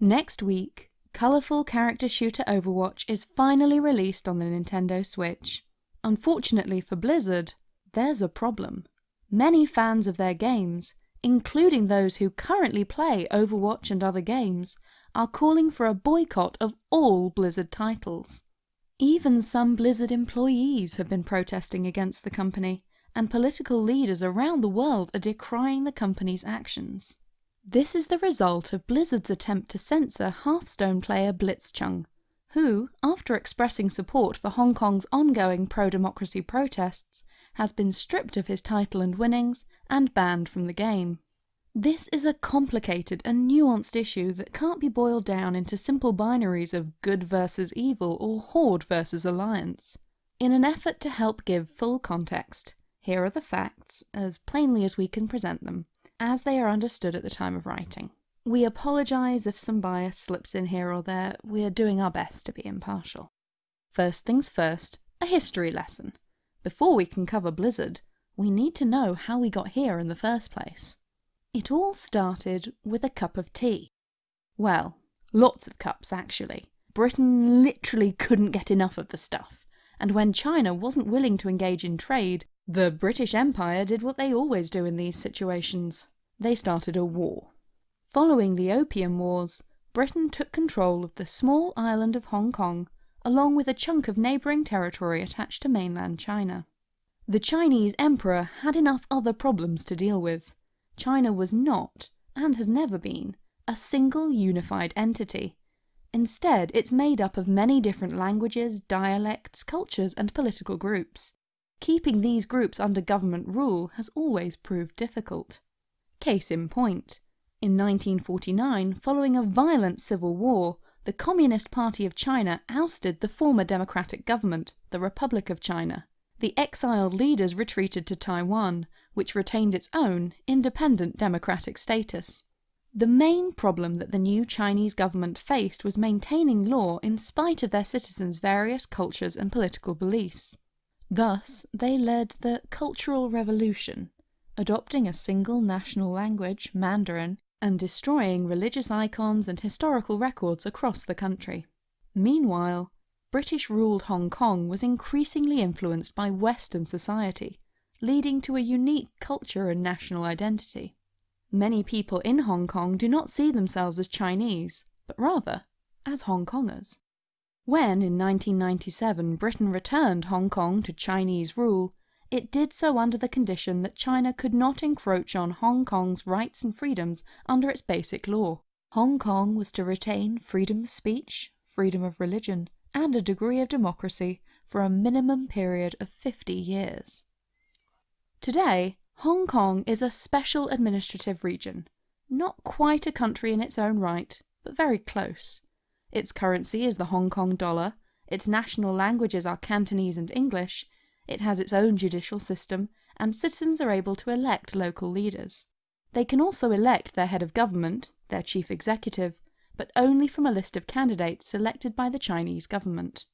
Next week, colourful character shooter Overwatch is finally released on the Nintendo Switch. Unfortunately for Blizzard, there's a problem. Many fans of their games, including those who currently play Overwatch and other games, are calling for a boycott of all Blizzard titles. Even some Blizzard employees have been protesting against the company, and political leaders around the world are decrying the company's actions. This is the result of Blizzard's attempt to censor Hearthstone player Blitzchung, who, after expressing support for Hong Kong's ongoing pro-democracy protests, has been stripped of his title and winnings and banned from the game. This is a complicated and nuanced issue that can't be boiled down into simple binaries of good versus evil or horde versus alliance. In an effort to help give full context, here are the facts, as plainly as we can present them, as they are understood at the time of writing. We apologise if some bias slips in here or there, we're doing our best to be impartial. First things first, a history lesson. Before we can cover Blizzard, we need to know how we got here in the first place. It all started with a cup of tea. Well, lots of cups actually. Britain literally couldn't get enough of the stuff, and when China wasn't willing to engage in trade, the British Empire did what they always do in these situations. They started a war. Following the Opium Wars, Britain took control of the small island of Hong Kong, along with a chunk of neighbouring territory attached to mainland China. The Chinese emperor had enough other problems to deal with. China was not, and has never been, a single unified entity. Instead, it's made up of many different languages, dialects, cultures and political groups. Keeping these groups under government rule has always proved difficult. Case in point, in 1949, following a violent civil war, the Communist Party of China ousted the former democratic government, the Republic of China. The exiled leaders retreated to Taiwan, which retained its own independent democratic status. The main problem that the new Chinese government faced was maintaining law in spite of their citizens' various cultures and political beliefs. Thus, they led the Cultural Revolution, adopting a single national language, Mandarin, and destroying religious icons and historical records across the country. Meanwhile, British-ruled Hong Kong was increasingly influenced by Western society, leading to a unique culture and national identity. Many people in Hong Kong do not see themselves as Chinese, but rather as Hong Kongers. When, in 1997, Britain returned Hong Kong to Chinese rule, it did so under the condition that China could not encroach on Hong Kong's rights and freedoms under its basic law. Hong Kong was to retain freedom of speech, freedom of religion, and a degree of democracy for a minimum period of 50 years. Today, Hong Kong is a special administrative region, not quite a country in its own right, but very close. Its currency is the Hong Kong dollar, its national languages are Cantonese and English, it has its own judicial system, and citizens are able to elect local leaders. They can also elect their head of government, their chief executive, but only from a list of candidates selected by the Chinese government.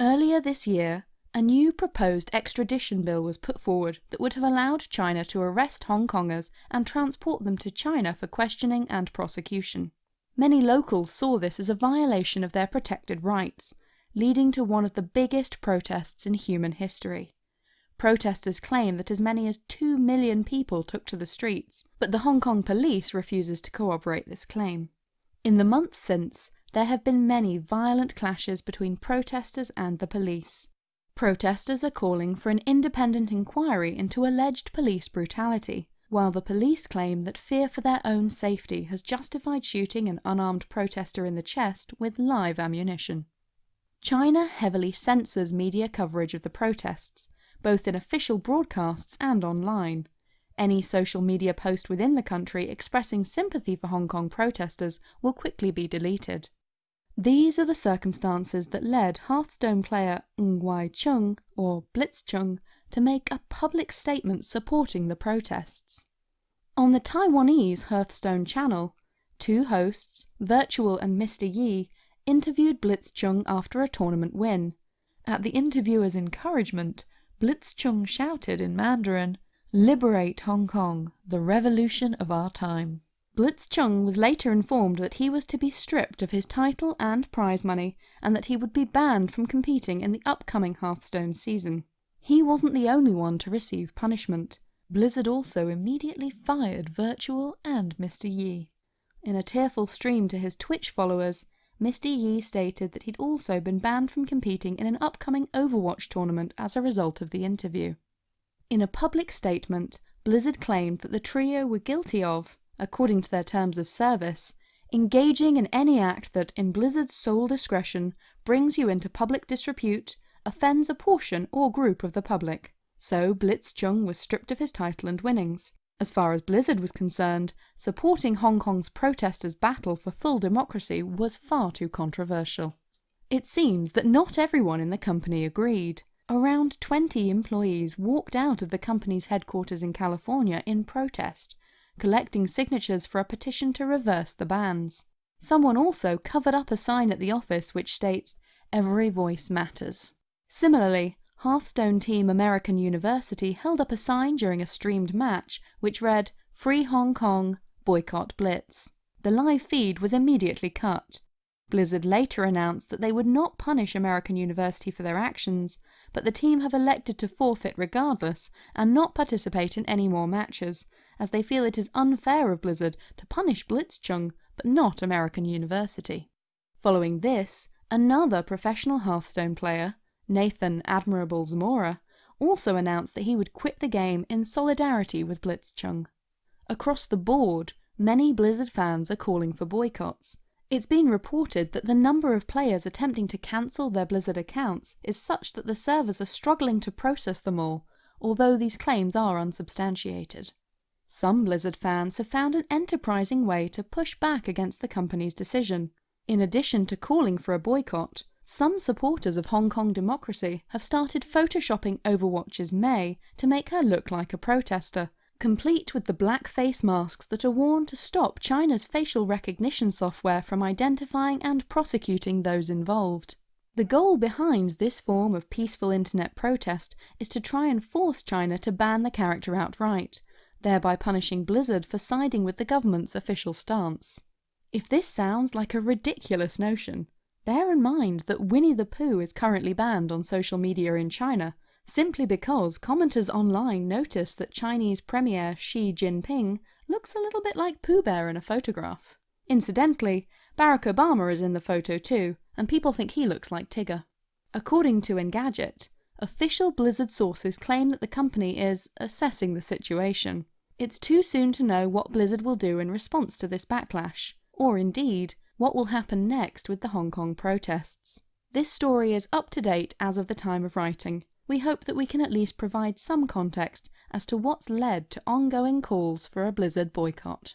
Earlier this year, a new proposed extradition bill was put forward that would have allowed China to arrest Hong Kongers and transport them to China for questioning and prosecution. Many locals saw this as a violation of their protected rights, leading to one of the biggest protests in human history. Protesters claim that as many as 2 million people took to the streets, but the Hong Kong police refuses to corroborate this claim. In the months since, there have been many violent clashes between protesters and the police. Protesters are calling for an independent inquiry into alleged police brutality, while the police claim that fear for their own safety has justified shooting an unarmed protester in the chest with live ammunition. China heavily censors media coverage of the protests, both in official broadcasts and online. Any social media post within the country expressing sympathy for Hong Kong protesters will quickly be deleted. These are the circumstances that led Hearthstone player Ng Wai Chung, or Blitzchung, to make a public statement supporting the protests. On the Taiwanese Hearthstone channel, two hosts, Virtual and Mr. Yi, interviewed Blitzchung after a tournament win. At the interviewer's encouragement, Blitzchung shouted in Mandarin, Liberate Hong Kong, the revolution of our time. Blitzchung was later informed that he was to be stripped of his title and prize money, and that he would be banned from competing in the upcoming Hearthstone season. He wasn't the only one to receive punishment. Blizzard also immediately fired Virtual and Mr. Yi. In a tearful stream to his Twitch followers, Mr. Yi stated that he'd also been banned from competing in an upcoming Overwatch tournament as a result of the interview. In a public statement, Blizzard claimed that the trio were guilty of, according to their terms of service, engaging in any act that, in Blizzard's sole discretion, brings you into public disrepute, offends a portion or group of the public. So Blitzchung was stripped of his title and winnings. As far as Blizzard was concerned, supporting Hong Kong's protesters' battle for full democracy was far too controversial. It seems that not everyone in the company agreed. Around 20 employees walked out of the company's headquarters in California in protest, collecting signatures for a petition to reverse the bans. Someone also covered up a sign at the office which states, Every voice matters. Similarly, Hearthstone team American University held up a sign during a streamed match which read, Free Hong Kong, Boycott Blizz. The live feed was immediately cut. Blizzard later announced that they would not punish American University for their actions, but the team have elected to forfeit regardless and not participate in any more matches, as they feel it is unfair of Blizzard to punish Blitzchung but not American University. Following this, another professional Hearthstone player, Nathan Admirable Zamora, also announced that he would quit the game in solidarity with Blitzchung. Across the board, many Blizzard fans are calling for boycotts. It's been reported that the number of players attempting to cancel their Blizzard accounts is such that the servers are struggling to process them all, although these claims are unsubstantiated. Some Blizzard fans have found an enterprising way to push back against the company's decision. In addition to calling for a boycott, some supporters of Hong Kong democracy have started photoshopping Overwatch's Mei to make her look like a protester, complete with the black face masks that are worn to stop China's facial recognition software from identifying and prosecuting those involved. The goal behind this form of peaceful internet protest is to try and force China to ban the character outright, thereby punishing Blizzard for siding with the government's official stance. If this sounds like a ridiculous notion, Bear in mind that Winnie the Pooh is currently banned on social media in China, simply because commenters online notice that Chinese Premier Xi Jinping looks a little bit like Pooh Bear in a photograph. Incidentally, Barack Obama is in the photo too, and people think he looks like Tigger. According to Engadget, official Blizzard sources claim that the company is assessing the situation. It's too soon to know what Blizzard will do in response to this backlash, or indeed, what will happen next with the Hong Kong protests. This story is up to date as of the time of writing. We hope that we can at least provide some context as to what's led to ongoing calls for a Blizzard boycott.